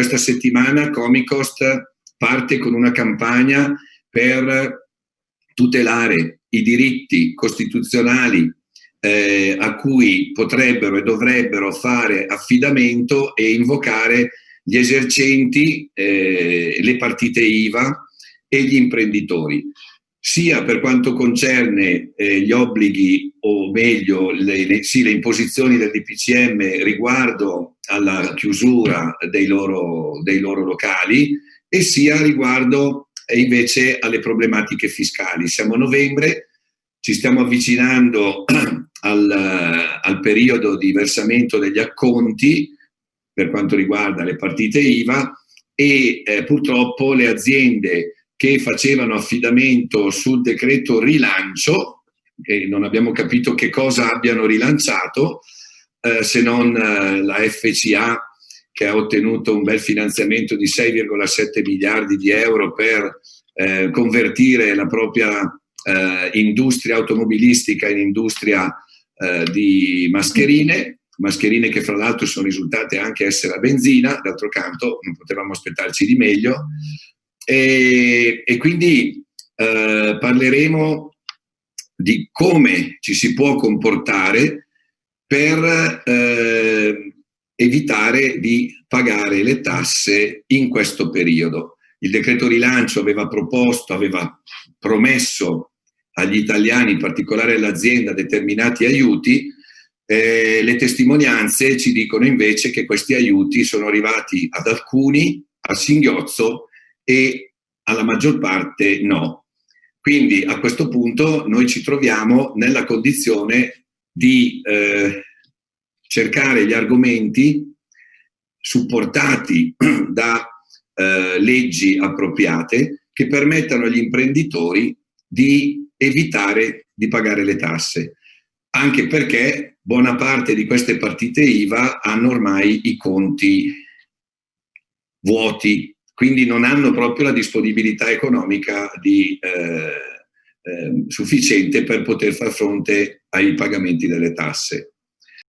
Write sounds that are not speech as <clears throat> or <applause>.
questa settimana Comicost parte con una campagna per tutelare i diritti costituzionali eh, a cui potrebbero e dovrebbero fare affidamento e invocare gli esercenti, eh, le partite IVA e gli imprenditori, sia per quanto concerne eh, gli obblighi o meglio le, le, sì, le imposizioni del DPCM riguardo alla chiusura dei loro, dei loro locali e sia riguardo invece alle problematiche fiscali. Siamo a novembre, ci stiamo avvicinando <clears throat> al, al periodo di versamento degli acconti per quanto riguarda le partite IVA e eh, purtroppo le aziende che facevano affidamento sul decreto rilancio, e non abbiamo capito che cosa abbiano rilanciato, eh, se non eh, la FCA che ha ottenuto un bel finanziamento di 6,7 miliardi di euro per eh, convertire la propria eh, industria automobilistica in industria eh, di mascherine, mascherine che fra l'altro sono risultate anche essere a benzina, d'altro canto non potevamo aspettarci di meglio, e, e quindi parleremo di come ci si può comportare per eh, evitare di pagare le tasse in questo periodo. Il decreto rilancio aveva proposto, aveva promesso agli italiani, in particolare all'azienda, determinati aiuti, eh, le testimonianze ci dicono invece che questi aiuti sono arrivati ad alcuni a singhiozzo e alla maggior parte no. Quindi a questo punto noi ci troviamo nella condizione di eh, cercare gli argomenti supportati <clears throat> da eh, leggi appropriate che permettano agli imprenditori di evitare di pagare le tasse, anche perché buona parte di queste partite IVA hanno ormai i conti vuoti, quindi non hanno proprio la disponibilità economica di, eh, eh, sufficiente per poter far fronte ai pagamenti delle tasse.